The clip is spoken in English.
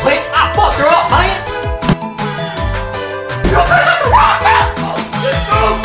Wait! I fucked her up, man! You piss the wrong man! Oh, yeah. Oh,